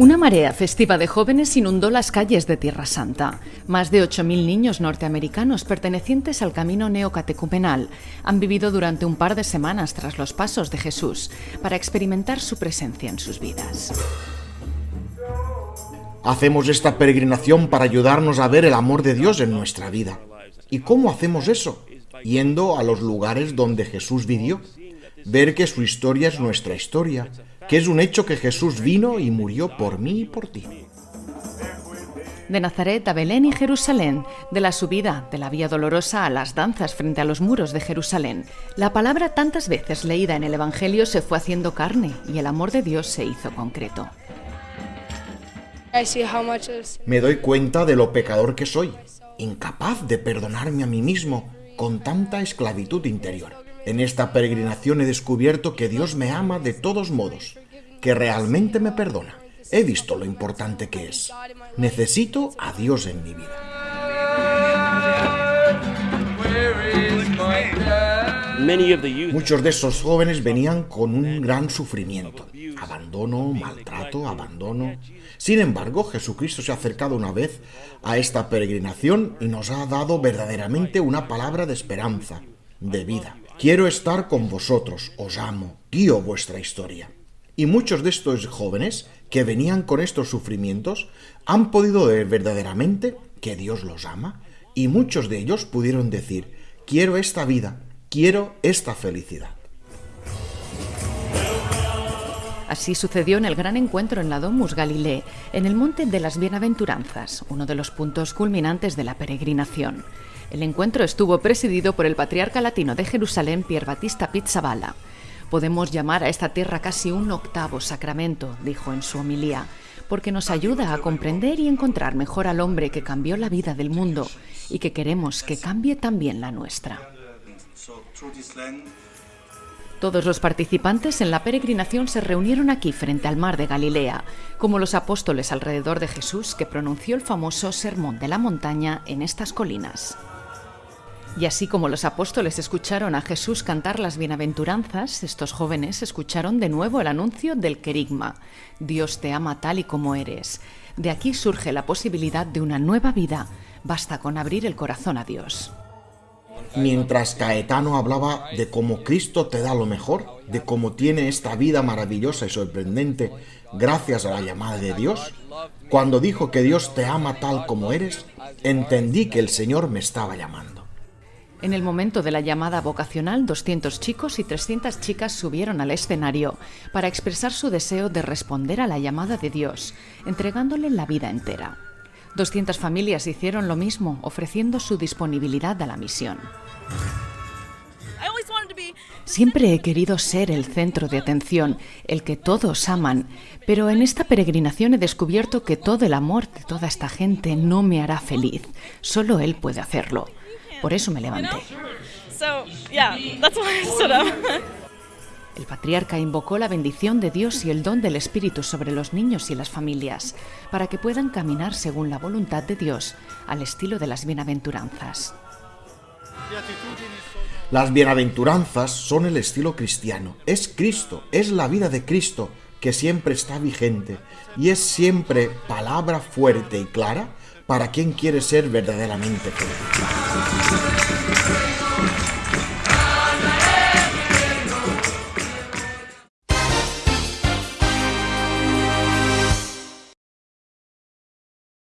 Una marea festiva de jóvenes inundó las calles de Tierra Santa. Más de 8.000 niños norteamericanos pertenecientes al camino neocatecumenal han vivido durante un par de semanas tras los pasos de Jesús para experimentar su presencia en sus vidas. Hacemos esta peregrinación para ayudarnos a ver el amor de Dios en nuestra vida. ¿Y cómo hacemos eso? Yendo a los lugares donde Jesús vivió. Ver que su historia es nuestra historia que es un hecho que Jesús vino y murió por mí y por ti. De Nazaret a Belén y Jerusalén, de la subida de la Vía Dolorosa a las danzas frente a los muros de Jerusalén, la palabra tantas veces leída en el Evangelio se fue haciendo carne y el amor de Dios se hizo concreto. Me doy cuenta de lo pecador que soy, incapaz de perdonarme a mí mismo con tanta esclavitud interior. En esta peregrinación he descubierto que Dios me ama de todos modos, que realmente me perdona. He visto lo importante que es. Necesito a Dios en mi vida. Muchos de esos jóvenes venían con un gran sufrimiento, abandono, maltrato, abandono. Sin embargo, Jesucristo se ha acercado una vez a esta peregrinación y nos ha dado verdaderamente una palabra de esperanza, de vida. Quiero estar con vosotros, os amo, guío vuestra historia. Y muchos de estos jóvenes que venían con estos sufrimientos han podido ver verdaderamente que Dios los ama y muchos de ellos pudieron decir, quiero esta vida, quiero esta felicidad. Así sucedió en el gran encuentro en la Domus Galilei, en el Monte de las Bienaventuranzas, uno de los puntos culminantes de la peregrinación. El encuentro estuvo presidido por el patriarca latino de Jerusalén, Pier Battista Pizzaballa. Podemos llamar a esta tierra casi un octavo sacramento, dijo en su homilía, porque nos ayuda a comprender y encontrar mejor al hombre que cambió la vida del mundo y que queremos que cambie también la nuestra. Todos los participantes en la peregrinación se reunieron aquí frente al mar de Galilea, como los apóstoles alrededor de Jesús que pronunció el famoso Sermón de la Montaña en estas colinas. Y así como los apóstoles escucharon a Jesús cantar las bienaventuranzas, estos jóvenes escucharon de nuevo el anuncio del querigma. Dios te ama tal y como eres. De aquí surge la posibilidad de una nueva vida. Basta con abrir el corazón a Dios. Mientras Caetano hablaba de cómo Cristo te da lo mejor, de cómo tiene esta vida maravillosa y sorprendente gracias a la llamada de Dios, cuando dijo que Dios te ama tal como eres, entendí que el Señor me estaba llamando. En el momento de la llamada vocacional, 200 chicos y 300 chicas subieron al escenario para expresar su deseo de responder a la llamada de Dios, entregándole la vida entera. 200 familias hicieron lo mismo, ofreciendo su disponibilidad a la misión. Siempre he querido ser el centro de atención, el que todos aman, pero en esta peregrinación he descubierto que todo el amor de toda esta gente no me hará feliz. Solo Él puede hacerlo. Por eso me levanté. El patriarca invocó la bendición de Dios y el don del Espíritu sobre los niños y las familias, para que puedan caminar según la voluntad de Dios, al estilo de las bienaventuranzas. Las bienaventuranzas son el estilo cristiano. Es Cristo, es la vida de Cristo que siempre está vigente y es siempre palabra fuerte y clara para quien quiere ser verdaderamente feliz.